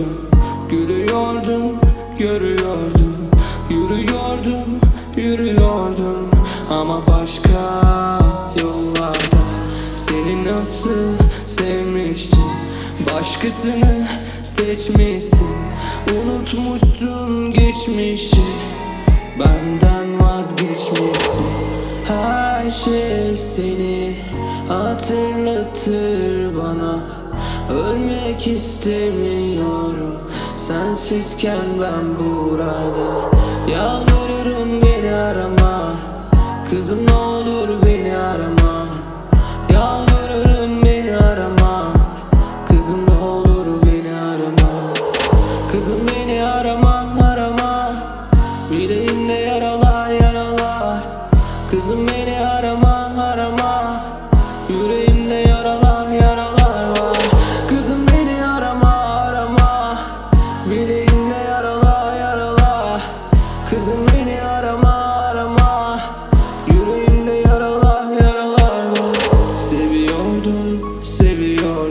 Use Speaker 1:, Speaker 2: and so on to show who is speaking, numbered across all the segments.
Speaker 1: görüyordum Gülüyordum görüyordum Yürüyordum yürüyordum. Ama başka yollarda Seni nasıl sevmiştim? Başkasını seçmişsin Unutmuşsun geçmişi. Benden vazgeçmişsin Her şey seni hatırlatır bana Ölmek istemiyorum. Sensizken ben burada. Yalvarırım beni arama. Kızım ne olur beni arama. Yalvarırım beni arama. Kızım ne olur beni arama. Kızım beni arama arama. Bileğimde yaralar yaralar. Kızım beni arama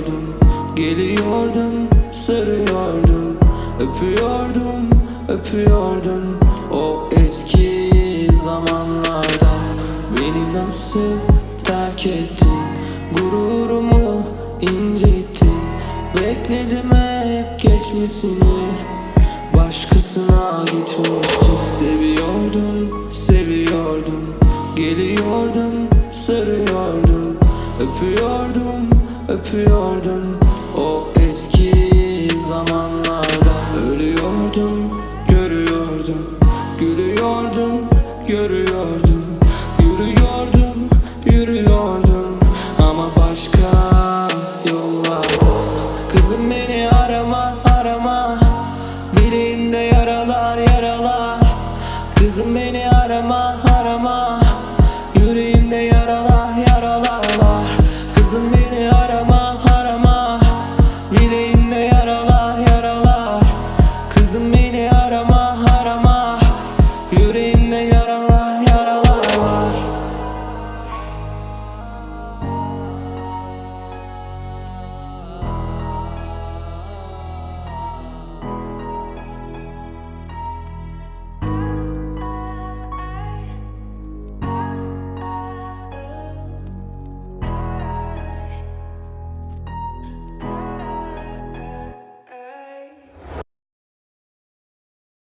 Speaker 1: seviyordum Geliyordum sarıyordum Öpüyordum öpüyordum. O eski zamanlarda Beni nasıl terk ettin Gururumu incittin Bekledim hep geçmesini. Başkasına gitmiştim Seviyordum, seviyordum. Geliyordum, sarıyordum Öpüyordum, öpüyordum O eski zamanlarda. Ölüyordum, görüyordum Gülüyordum,